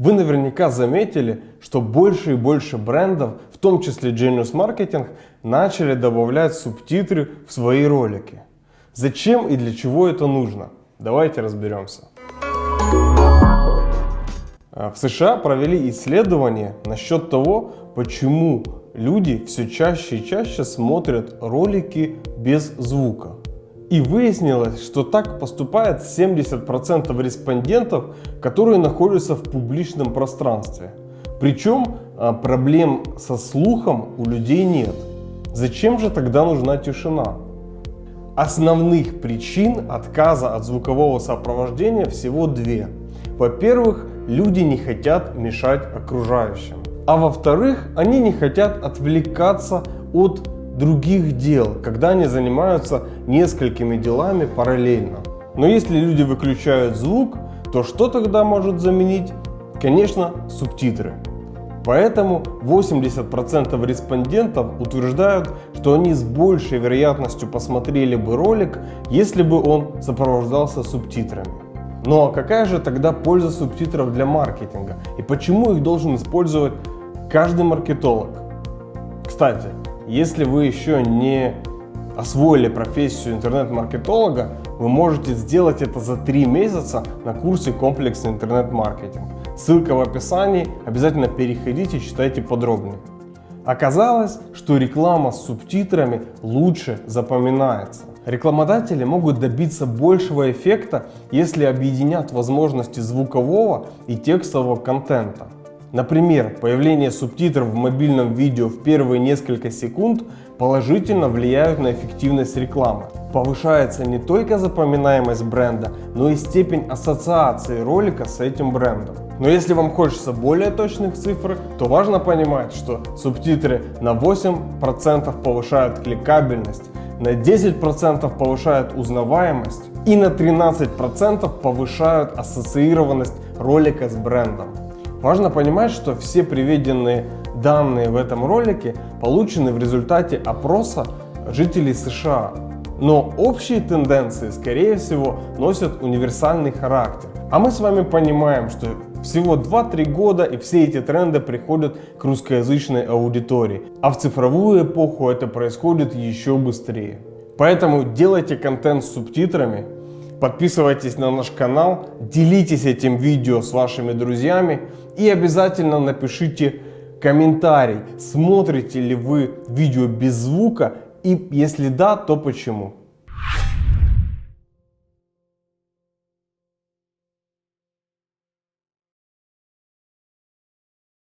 Вы наверняка заметили, что больше и больше брендов, в том числе Genius Marketing, начали добавлять субтитры в свои ролики. Зачем и для чего это нужно? Давайте разберемся. А, в США провели исследование насчет того, почему люди все чаще и чаще смотрят ролики без звука. И выяснилось, что так поступает 70% респондентов, которые находятся в публичном пространстве. Причем а, проблем со слухом у людей нет. Зачем же тогда нужна тишина? Основных причин отказа от звукового сопровождения всего две. Во-первых, люди не хотят мешать окружающим. А во-вторых, они не хотят отвлекаться от других дел, когда они занимаются несколькими делами параллельно. Но если люди выключают звук, то что тогда может заменить? Конечно, субтитры. Поэтому 80% респондентов утверждают, что они с большей вероятностью посмотрели бы ролик, если бы он сопровождался субтитрами. Ну а какая же тогда польза субтитров для маркетинга? И почему их должен использовать каждый маркетолог? Кстати, если вы еще не освоили профессию интернет-маркетолога, вы можете сделать это за 3 месяца на курсе комплексный интернет-маркетинг. Ссылка в описании, обязательно переходите, читайте подробнее. Оказалось, что реклама с субтитрами лучше запоминается. Рекламодатели могут добиться большего эффекта, если объединят возможности звукового и текстового контента. Например, появление субтитров в мобильном видео в первые несколько секунд положительно влияют на эффективность рекламы. Повышается не только запоминаемость бренда, но и степень ассоциации ролика с этим брендом. Но если вам хочется более точных цифр, то важно понимать, что субтитры на 8% повышают кликабельность, на 10% повышают узнаваемость и на 13% повышают ассоциированность ролика с брендом. Важно понимать, что все приведенные данные в этом ролике получены в результате опроса жителей США. Но общие тенденции, скорее всего, носят универсальный характер. А мы с вами понимаем, что всего 2-3 года и все эти тренды приходят к русскоязычной аудитории. А в цифровую эпоху это происходит еще быстрее. Поэтому делайте контент с субтитрами, подписывайтесь на наш канал, делитесь этим видео с вашими друзьями и обязательно напишите комментарий, смотрите ли вы видео без звука и если да, то почему.